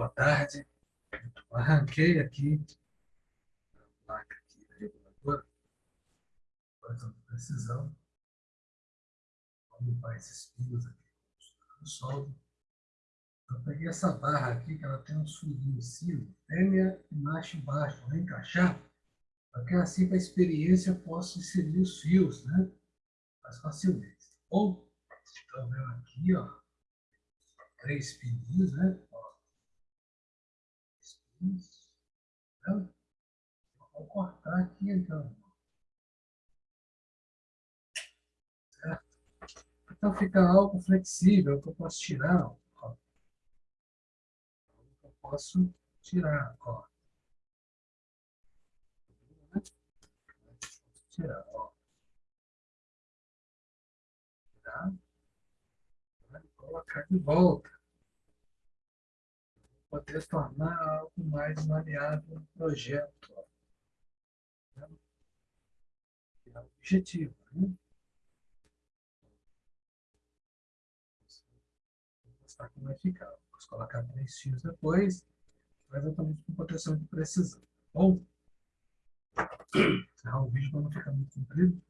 Boa tarde. Arranquei aqui a placa aqui, reguladora, de precisão. Vamos limpar esses pios aqui no soldo. Eu peguei essa barra aqui, que ela tem um furinho em cima, fêmea e macho embaixo. Vou encaixar, para que assim, para a experiência, eu possa inserir os fios, né? Mais facilmente. Ou, estão vendo aqui, ó, três pininhos, né? Isso. Vou cortar aqui, então. Então, fica algo flexível, que eu posso tirar. Ó. Eu posso tirar, ó. Tirar, ó. Tirar. Colocar de volta poder tornar algo mais maleável no projeto. Né? É o objetivo. Né? Vou mostrar como vai ficar. Vou colocar três fios depois, exatamente com proteção de precisão. Tá bom, encerrar o vídeo para não ficar muito comprido.